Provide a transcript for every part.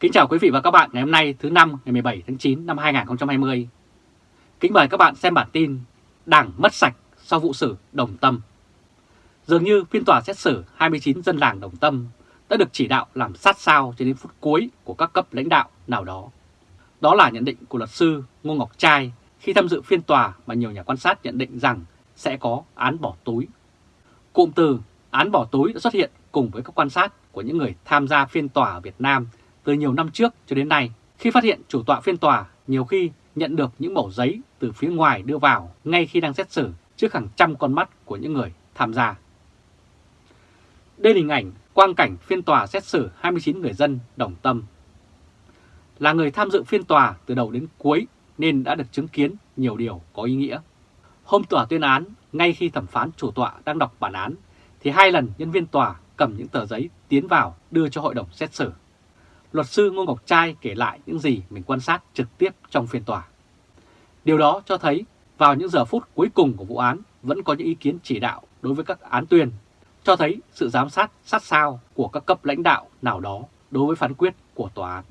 Kính chào quý vị và các bạn ngày hôm nay, thứ năm, ngày 17 tháng 9 năm 2020. Kính mời các bạn xem bản tin Đảng mất sạch sau vụ xử Đồng Tâm. Dường như phiên tòa xét xử 29 dân làng Đồng Tâm đã được chỉ đạo làm sát sao cho đến phút cuối của các cấp lãnh đạo nào đó. Đó là nhận định của luật sư Ngô Ngọc Trai khi tham dự phiên tòa mà nhiều nhà quan sát nhận định rằng sẽ có án bỏ túi. Cụm từ án bỏ túi đã xuất hiện cùng với các quan sát của những người tham gia phiên tòa ở Việt Nam từ nhiều năm trước cho đến nay khi phát hiện chủ tọa phiên tòa nhiều khi nhận được những mẩu giấy từ phía ngoài đưa vào ngay khi đang xét xử trước hàng trăm con mắt của những người tham gia. Đây là hình ảnh quang cảnh phiên tòa xét xử 29 người dân đồng tâm. Là người tham dự phiên tòa từ đầu đến cuối nên đã được chứng kiến nhiều điều có ý nghĩa. Hôm tòa tuyên án, ngay khi thẩm phán chủ tọa đang đọc bản án, thì hai lần nhân viên tòa cầm những tờ giấy tiến vào đưa cho hội đồng xét xử. Luật sư Ngô Ngọc Trai kể lại những gì mình quan sát trực tiếp trong phiên tòa. Điều đó cho thấy vào những giờ phút cuối cùng của vụ án vẫn có những ý kiến chỉ đạo đối với các án tuyên, cho thấy sự giám sát sát sao của các cấp lãnh đạo nào đó đối với phán quyết của tòa án.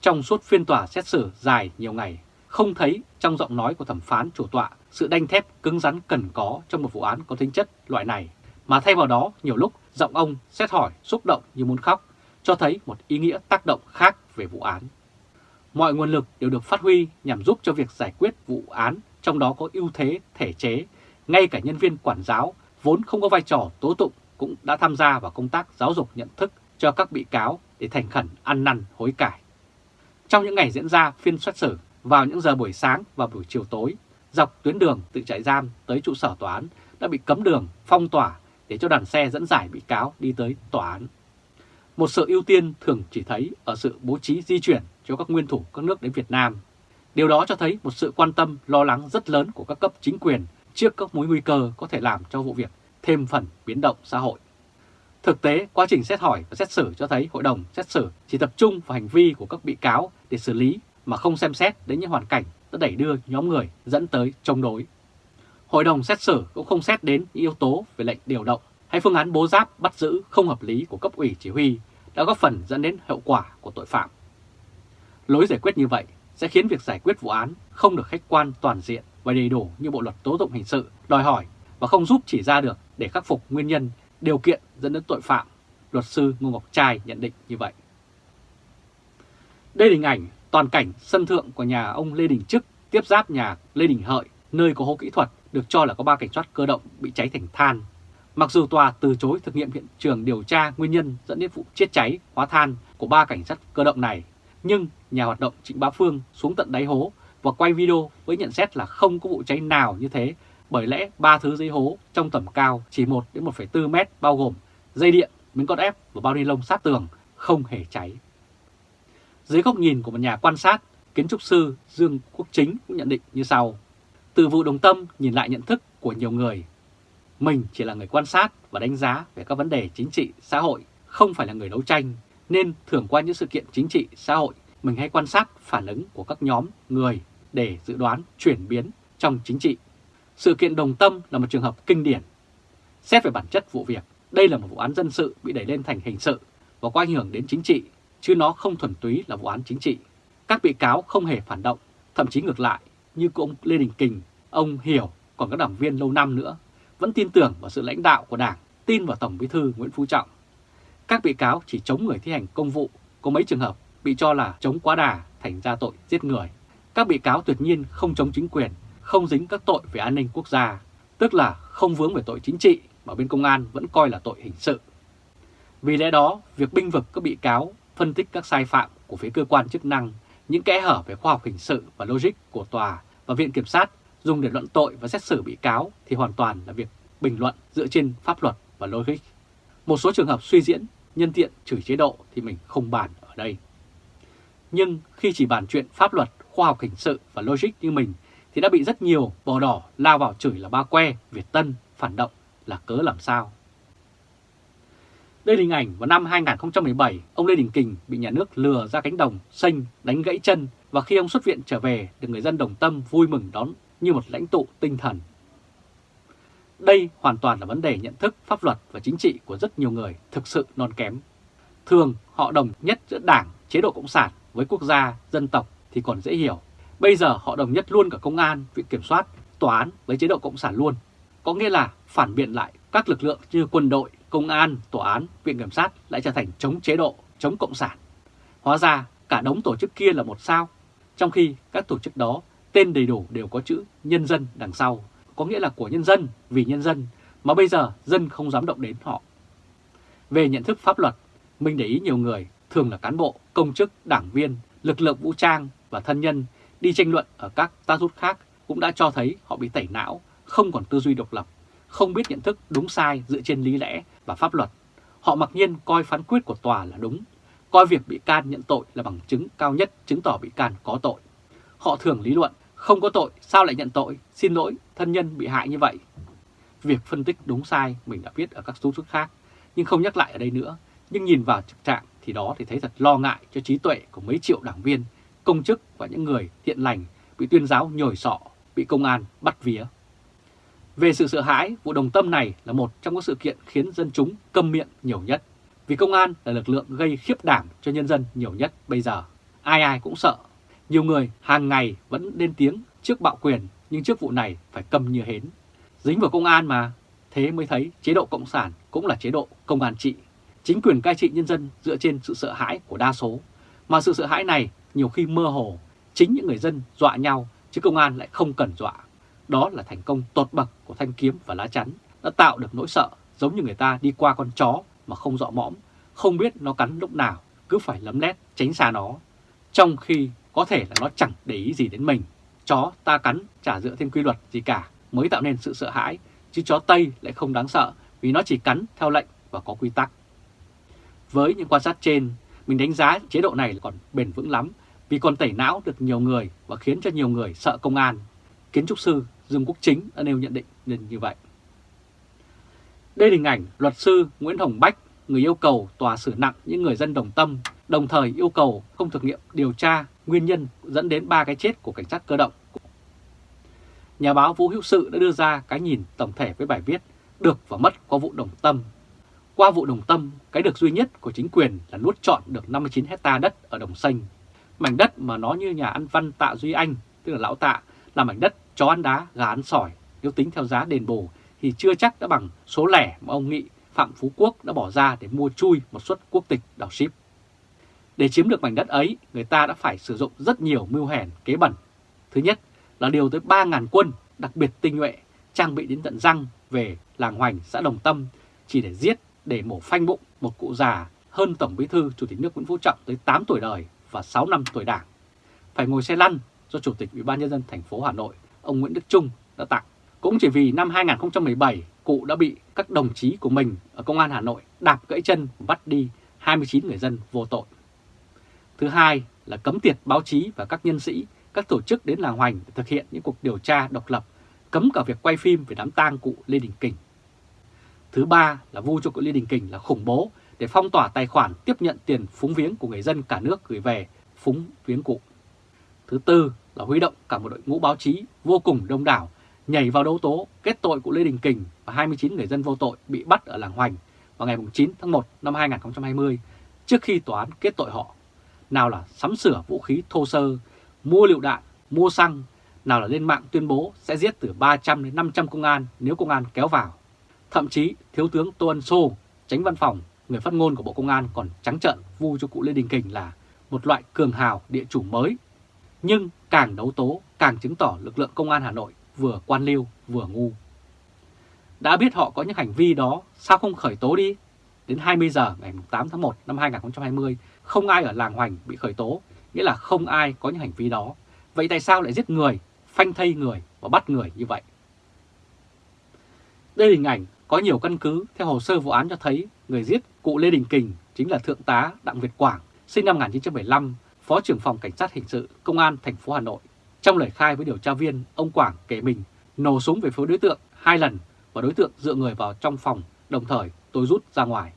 Trong suốt phiên tòa xét xử dài nhiều ngày, không thấy trong giọng nói của thẩm phán chủ tọa sự đanh thép cứng rắn cần có trong một vụ án có tính chất loại này, mà thay vào đó nhiều lúc giọng ông xét hỏi xúc động như muốn khóc, cho thấy một ý nghĩa tác động khác về vụ án. Mọi nguồn lực đều được phát huy nhằm giúp cho việc giải quyết vụ án, trong đó có ưu thế thể chế, ngay cả nhân viên quản giáo vốn không có vai trò tố tụng cũng đã tham gia vào công tác giáo dục nhận thức cho các bị cáo để thành khẩn ăn năn hối cải. Trong những ngày diễn ra phiên xét xử, vào những giờ buổi sáng và buổi chiều tối, dọc tuyến đường từ trại giam tới trụ sở tòa án đã bị cấm đường, phong tỏa để cho đoàn xe dẫn giải bị cáo đi tới tòa án. Một sự ưu tiên thường chỉ thấy ở sự bố trí di chuyển cho các nguyên thủ các nước đến Việt Nam. Điều đó cho thấy một sự quan tâm, lo lắng rất lớn của các cấp chính quyền trước các mối nguy cơ có thể làm cho vụ việc thêm phần biến động xã hội. Thực tế, quá trình xét hỏi và xét xử cho thấy hội đồng xét xử chỉ tập trung vào hành vi của các bị cáo để xử lý mà không xem xét đến những hoàn cảnh đã đẩy đưa nhóm người dẫn tới chống đối. Hội đồng xét xử cũng không xét đến những yếu tố về lệnh điều động hay phương án bố giáp bắt giữ không hợp lý của cấp ủy chỉ huy đã góp phần dẫn đến hậu quả của tội phạm. Lối giải quyết như vậy sẽ khiến việc giải quyết vụ án không được khách quan toàn diện và đầy đủ như Bộ Luật Tố Tụng Hình sự đòi hỏi và không giúp chỉ ra được để khắc phục nguyên nhân, điều kiện dẫn đến tội phạm. Luật sư Ngô Ngọc Trai nhận định như vậy. Đây là hình ảnh toàn cảnh sân thượng của nhà ông Lê Đình Trức tiếp giáp nhà Lê Đình Hợi, nơi có hố kỹ thuật được cho là có ba cảnh sát cơ động bị cháy thành than. Mặc dù tòa từ chối thực nghiệm hiện trường điều tra nguyên nhân dẫn đến vụ chết cháy hóa than của ba cảnh sát cơ động này, nhưng nhà hoạt động Trịnh Bá Phương xuống tận đáy hố và quay video với nhận xét là không có vụ cháy nào như thế bởi lẽ ba thứ dưới hố trong tầm cao chỉ 1 đến 1,4 mét bao gồm dây điện, miếng cốt ép và bao ni lông sát tường không hề cháy. Dưới góc nhìn của một nhà quan sát, kiến trúc sư Dương Quốc Chính cũng nhận định như sau. Từ vụ đồng tâm nhìn lại nhận thức của nhiều người, mình chỉ là người quan sát và đánh giá về các vấn đề chính trị, xã hội, không phải là người đấu tranh, nên thường qua những sự kiện chính trị, xã hội, mình hay quan sát phản ứng của các nhóm người để dự đoán chuyển biến trong chính trị. Sự kiện đồng tâm là một trường hợp kinh điển. Xét về bản chất vụ việc, đây là một vụ án dân sự bị đẩy lên thành hình sự và có ảnh hưởng đến chính trị, chứ nó không thuần túy là vụ án chính trị. Các bị cáo không hề phản động, thậm chí ngược lại, như của ông Lê Đình Kình, ông Hiểu, còn các đảng viên lâu năm nữa, vẫn tin tưởng vào sự lãnh đạo của Đảng, tin vào Tổng Bí thư Nguyễn Phú Trọng. Các bị cáo chỉ chống người thi hành công vụ, có mấy trường hợp bị cho là chống quá đà thành ra tội giết người. Các bị cáo tuyệt nhiên không chống chính quyền, không dính các tội về an ninh quốc gia, tức là không vướng về tội chính trị mà bên công an vẫn coi là tội hình sự. Vì lẽ đó, việc binh vực các bị cáo, phân tích các sai phạm của phía cơ quan chức năng, những kẽ hở về khoa học hình sự và logic của tòa và viện kiểm sát dùng để luận tội và xét xử bị cáo thì hoàn toàn là việc bình luận dựa trên pháp luật và logic. Một số trường hợp suy diễn, nhân tiện chửi chế độ thì mình không bàn ở đây. Nhưng khi chỉ bàn chuyện pháp luật, khoa học hình sự và logic như mình thì đã bị rất nhiều bò đỏ lao vào chửi là ba que, Việt Tân, phản động là cớ làm sao. Đây là hình ảnh vào năm 2017, ông Lê Đình Kình bị nhà nước lừa ra cánh đồng, xanh, đánh gãy chân và khi ông xuất viện trở về được người dân đồng tâm vui mừng đón như một lãnh tụ tinh thần. Đây hoàn toàn là vấn đề nhận thức pháp luật và chính trị của rất nhiều người thực sự non kém. Thường họ đồng nhất giữa Đảng, chế độ Cộng sản với quốc gia, dân tộc thì còn dễ hiểu. Bây giờ họ đồng nhất luôn cả công an, viện kiểm soát, tòa án với chế độ Cộng sản luôn. Có nghĩa là phản biện lại các lực lượng như quân đội, công an, tòa án, viện kiểm sát lại trở thành chống chế độ, chống Cộng sản. Hóa ra cả đống tổ chức kia là một sao, trong khi các tổ chức đó tên đầy đủ đều có chữ nhân dân đằng sau, có nghĩa là của nhân dân, vì nhân dân, mà bây giờ dân không dám động đến họ. Về nhận thức pháp luật, mình để ý nhiều người, thường là cán bộ, công chức, đảng viên, lực lượng vũ trang và thân nhân đi tranh luận ở các status khác cũng đã cho thấy họ bị tẩy não, không còn tư duy độc lập, không biết nhận thức đúng sai dựa trên lý lẽ và pháp luật. Họ mặc nhiên coi phán quyết của tòa là đúng, coi việc bị can nhận tội là bằng chứng cao nhất chứng tỏ bị can có tội. Họ thường lý luận, không có tội sao lại nhận tội, xin lỗi, thân nhân bị hại như vậy. Việc phân tích đúng sai mình đã viết ở các số khác, nhưng không nhắc lại ở đây nữa. Nhưng nhìn vào thực trạng thì đó thì thấy thật lo ngại cho trí tuệ của mấy triệu đảng viên, công chức và những người thiện lành bị tuyên giáo nhồi sọ, bị công an bắt vía. Về sự sợ hãi, vụ đồng tâm này là một trong các sự kiện khiến dân chúng câm miệng nhiều nhất. Vì công an là lực lượng gây khiếp đảm cho nhân dân nhiều nhất bây giờ. Ai ai cũng sợ. Nhiều người hàng ngày vẫn lên tiếng trước bạo quyền, nhưng trước vụ này phải cầm như hến. Dính vào công an mà, thế mới thấy chế độ Cộng sản cũng là chế độ công an trị. Chính quyền cai trị nhân dân dựa trên sự sợ hãi của đa số. Mà sự sợ hãi này nhiều khi mơ hồ, chính những người dân dọa nhau, chứ công an lại không cần dọa. Đó là thành công tột bậc của thanh kiếm và lá chắn, đã tạo được nỗi sợ giống như người ta đi qua con chó mà không dọ mõm, không biết nó cắn lúc nào, cứ phải lấm lét tránh xa nó. Trong khi có thể là nó chẳng để ý gì đến mình, chó ta cắn chả dựa thêm quy luật gì cả mới tạo nên sự sợ hãi, chứ chó Tây lại không đáng sợ vì nó chỉ cắn theo lệnh và có quy tắc. Với những quan sát trên, mình đánh giá chế độ này còn bền vững lắm vì còn tẩy não được nhiều người và khiến cho nhiều người sợ công an. Kiến trúc sư Dương Quốc Chính đã nêu nhận định nên như vậy. Đây là hình ảnh luật sư Nguyễn Hồng Bách, người yêu cầu tòa xử nặng những người dân đồng tâm, đồng thời yêu cầu không thực nghiệm điều tra nguyên nhân dẫn đến ba cái chết của cảnh sát cơ động. Nhà báo Vũ Hữu Sự đã đưa ra cái nhìn tổng thể với bài viết Được và mất qua vụ đồng tâm. Qua vụ đồng tâm, cái được duy nhất của chính quyền là nuốt trọn được 59 hecta đất ở Đồng Xanh. Mảnh đất mà nó như nhà ăn văn Tạ Duy Anh, tức là lão Tạ, là mảnh đất chó ăn đá, gà ăn sỏi. Nếu tính theo giá đền bù thì chưa chắc đã bằng số lẻ mà ông Nghị Phạm Phú Quốc đã bỏ ra để mua chui một suất quốc tịch đảo ship. Để chiếm được mảnh đất ấy, người ta đã phải sử dụng rất nhiều mưu hèn, kế bẩn. Thứ nhất là điều tới 3.000 quân, đặc biệt tinh nhuệ, trang bị đến tận răng về làng Hoành, xã Đồng Tâm, chỉ để giết, để mổ phanh bụng một cụ già hơn Tổng bí thư Chủ tịch nước Nguyễn Phú Trọng tới 8 tuổi đời và 6 năm tuổi đảng. Phải ngồi xe lăn do Chủ tịch Ủy ban Nhân dân thành phố Hà Nội, ông Nguyễn Đức Trung đã tặng. Cũng chỉ vì năm 2017, cụ đã bị các đồng chí của mình ở Công an Hà Nội đạp gãy chân bắt đi 29 người dân vô tội. Thứ hai là cấm tiệt báo chí và các nhân sĩ, các tổ chức đến làng Hoành để thực hiện những cuộc điều tra độc lập, cấm cả việc quay phim về đám tang cụ Lê Đình Kình. Thứ ba là vu cho cụ Lê Đình Kình là khủng bố để phong tỏa tài khoản tiếp nhận tiền phúng viếng của người dân cả nước gửi về phúng viếng cụ. Thứ tư là huy động cả một đội ngũ báo chí vô cùng đông đảo nhảy vào đấu tố kết tội của Lê Đình Kình và 29 người dân vô tội bị bắt ở làng Hoành vào ngày 9 tháng 1 năm 2020 trước khi tòa án kết tội họ. Nào là sắm sửa vũ khí thô sơ, mua liệu đạn, mua xăng, nào là lên mạng tuyên bố sẽ giết từ 300 đến 500 công an nếu công an kéo vào. Thậm chí Thiếu tướng Tô Ân Sô, tránh văn phòng, người phát ngôn của Bộ Công an còn trắng trợn vu cho cụ Lê Đình Kình là một loại cường hào địa chủ mới. Nhưng càng đấu tố càng chứng tỏ lực lượng công an Hà Nội vừa quan liêu vừa ngu. Đã biết họ có những hành vi đó, sao không khởi tố đi? Đến 20 giờ ngày 8 tháng 1 năm 2020, không ai ở làng Hoành bị khởi tố, nghĩa là không ai có những hành vi đó. Vậy tại sao lại giết người, phanh thây người và bắt người như vậy? Đây là hình ảnh có nhiều căn cứ theo hồ sơ vụ án cho thấy người giết cụ Lê Đình Kình chính là Thượng tá Đặng Việt Quảng, sinh năm 1975, Phó trưởng phòng Cảnh sát Hình sự Công an thành phố Hà Nội. Trong lời khai với điều tra viên, ông Quảng kể mình nổ súng về phía đối tượng hai lần và đối tượng dựa người vào trong phòng, đồng thời tôi rút ra ngoài.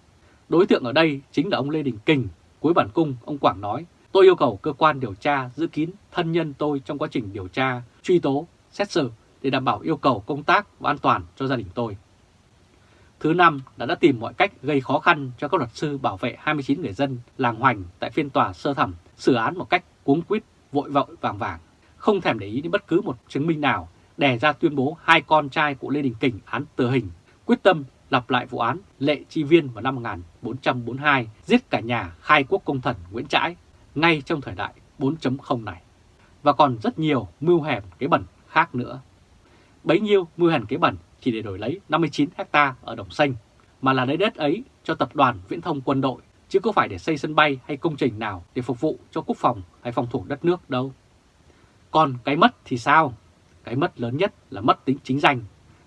Đối tượng ở đây chính là ông Lê Đình Kình. Cuối bản cung, ông Quảng nói, tôi yêu cầu cơ quan điều tra giữ kín thân nhân tôi trong quá trình điều tra, truy tố, xét xử để đảm bảo yêu cầu công tác và an toàn cho gia đình tôi. thứ năm đã đã tìm mọi cách gây khó khăn cho các luật sư bảo vệ 29 người dân làng Hoành tại phiên tòa sơ thẩm xử án một cách cuống quýt, vội vội vàng vàng, không thèm để ý đến bất cứ một chứng minh nào, đè ra tuyên bố hai con trai của Lê Đình Kình án tử hình, quyết tâm lặp lại vụ án Lệ Chi Viên vào năm 1442 giết cả nhà khai quốc công thần Nguyễn Trãi ngay trong thời đại 4.0 này. Và còn rất nhiều mưu hèm kế bẩn khác nữa. Bấy nhiêu mưu hèn kế bẩn chỉ để đổi lấy 59 hecta ở Đồng Xanh, mà là lấy đất ấy cho tập đoàn viễn thông quân đội, chứ có phải để xây sân bay hay công trình nào để phục vụ cho quốc phòng hay phòng thủ đất nước đâu. Còn cái mất thì sao? Cái mất lớn nhất là mất tính chính danh.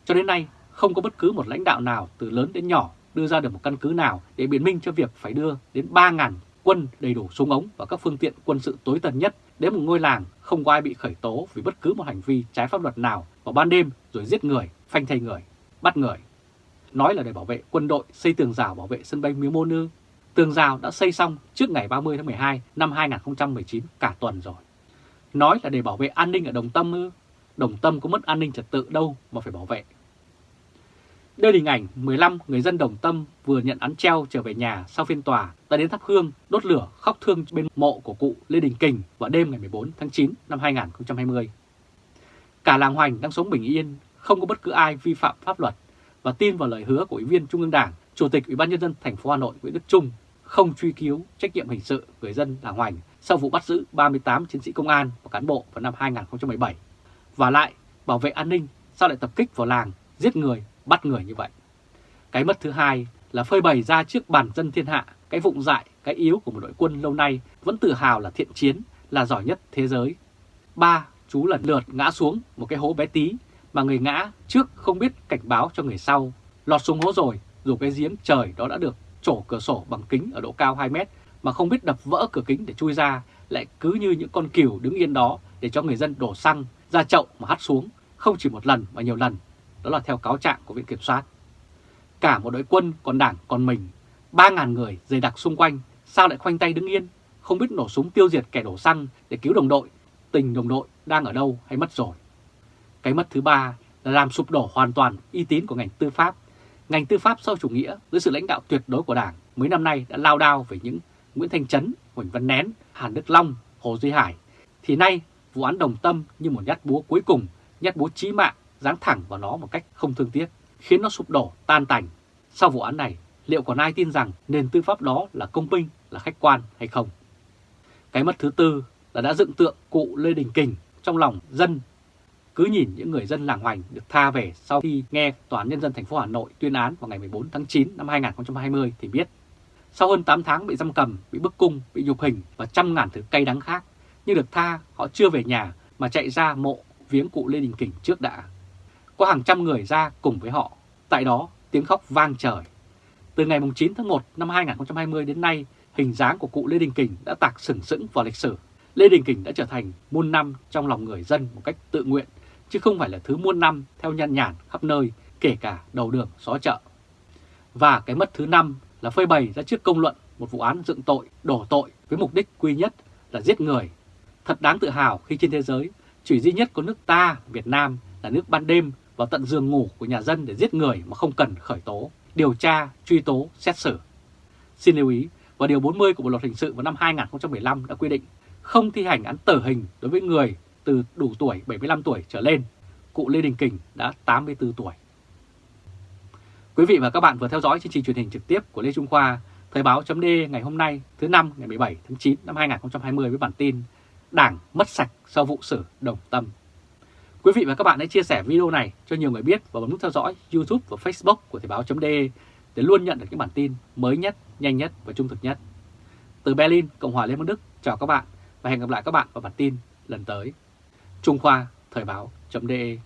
Cho đến nay, không có bất cứ một lãnh đạo nào từ lớn đến nhỏ đưa ra được một căn cứ nào để biện minh cho việc phải đưa đến 3.000 quân đầy đủ súng ống và các phương tiện quân sự tối tân nhất đến một ngôi làng không có ai bị khởi tố vì bất cứ một hành vi trái pháp luật nào vào ban đêm rồi giết người, phanh thay người, bắt người. Nói là để bảo vệ quân đội xây tường rào bảo vệ sân bay Miếu Mô Nư. Tường rào đã xây xong trước ngày 30 tháng 12 năm 2019 cả tuần rồi. Nói là để bảo vệ an ninh ở Đồng Tâm ư. Đồng Tâm có mất an ninh trật tự đâu mà phải bảo vệ. Đây là hình ảnh 15 người dân Đồng Tâm vừa nhận án treo trở về nhà sau phiên tòa đã đến thắp hương, đốt lửa, khóc thương bên mộ của cụ Lê Đình Kình vào đêm ngày 14 tháng 9 năm 2020. Cả làng Hoành đang sống bình yên, không có bất cứ ai vi phạm pháp luật và tin vào lời hứa của Ủy viên Trung ương Đảng, Chủ tịch Ủy ban nhân dân thành phố Hà Nội Nguyễn Đức Trung không truy cứu trách nhiệm hình sự người dân làng Hoành sau vụ bắt giữ 38 chiến sĩ công an và cán bộ vào năm 2017. Và lại, bảo vệ an ninh sao lại tập kích vào làng, giết người bắt người như vậy. Cái mất thứ hai là phơi bày ra trước bàn dân thiên hạ cái vụng dại, cái yếu của một đội quân lâu nay vẫn tự hào là thiện chiến, là giỏi nhất thế giới. Ba, chú lần lượt ngã xuống một cái hố bé tí mà người ngã trước không biết cảnh báo cho người sau. Lọt xuống hố rồi, dù cái giếng trời đó đã được trổ cửa sổ bằng kính ở độ cao 2 mét mà không biết đập vỡ cửa kính để chui ra, lại cứ như những con cừu đứng yên đó để cho người dân đổ xăng ra chậu mà hắt xuống, không chỉ một lần mà nhiều lần đó là theo cáo trạng của Viện Kiểm soát. Cả một đội quân còn đảng còn mình, 3.000 người dày đặc xung quanh, sao lại khoanh tay đứng yên, không biết nổ súng tiêu diệt kẻ đổ xăng để cứu đồng đội, tình đồng đội đang ở đâu hay mất rồi. Cái mất thứ ba là làm sụp đổ hoàn toàn uy tín của ngành tư pháp. Ngành tư pháp sau chủ nghĩa dưới sự lãnh đạo tuyệt đối của Đảng mấy năm nay đã lao đao về những Nguyễn Thanh Trấn, Huỳnh Văn Nén, Hàn Đức Long, Hồ Duy Hải. Thì nay vụ án đồng tâm như một nhát búa cuối cùng, nhát búa chí mạng giáng thẳng vào nó một cách không thương tiếc, khiến nó sụp đổ, tan tành. Sau vụ án này, liệu còn ai tin rằng nền tư pháp đó là công minh, là khách quan hay không? Cái mất thứ tư là đã dựng tượng cụ Lê Đình Kình trong lòng dân. Cứ nhìn những người dân làng hoành được tha về sau khi nghe Tòa án Nhân dân thành phố Hà Nội tuyên án vào ngày 14 tháng 9 năm 2020 thì biết. Sau hơn 8 tháng bị giam cầm, bị bức cung, bị nhục hình và trăm ngàn thứ cay đắng khác, nhưng được tha họ chưa về nhà mà chạy ra mộ viếng cụ Lê Đình Kình trước đã có hàng trăm người ra cùng với họ. Tại đó, tiếng khóc vang trời. Từ ngày 9 tháng 1 năm 2020 đến nay, hình dáng của cụ Lê Đình Kình đã tạc sừng sững vào lịch sử. Lê Đình Kình đã trở thành muôn năm trong lòng người dân một cách tự nguyện, chứ không phải là thứ muôn năm theo nhăn nhản khắp nơi, kể cả đầu đường xó chợ. Và cái mất thứ năm là phơi bày ra trước công luận một vụ án dựng tội, đổ tội với mục đích quy nhất là giết người. Thật đáng tự hào khi trên thế giới chỉ duy nhất có nước ta, Việt Nam là nước ban đêm vào tận giường ngủ của nhà dân để giết người mà không cần khởi tố, điều tra, truy tố, xét xử. Xin lưu ý, và Điều 40 của Bộ Luật Hình sự vào năm 2015 đã quy định không thi hành án tử hình đối với người từ đủ tuổi 75 tuổi trở lên. Cụ Lê Đình Kình đã 84 tuổi. Quý vị và các bạn vừa theo dõi chương trình truyền hình trực tiếp của Lê Trung Khoa, Thời báo chấm ngày hôm nay thứ năm ngày 17 tháng 9 năm 2020 với bản tin Đảng mất sạch sau vụ xử đồng tâm. Quý vị và các bạn hãy chia sẻ video này cho nhiều người biết và bấm nút theo dõi YouTube và Facebook của Thời báo.de để luôn nhận được những bản tin mới nhất, nhanh nhất và trung thực nhất. Từ Berlin, Cộng hòa Liên bang Đức, chào các bạn và hẹn gặp lại các bạn vào bản tin lần tới. Trung Khoa Thời báo.de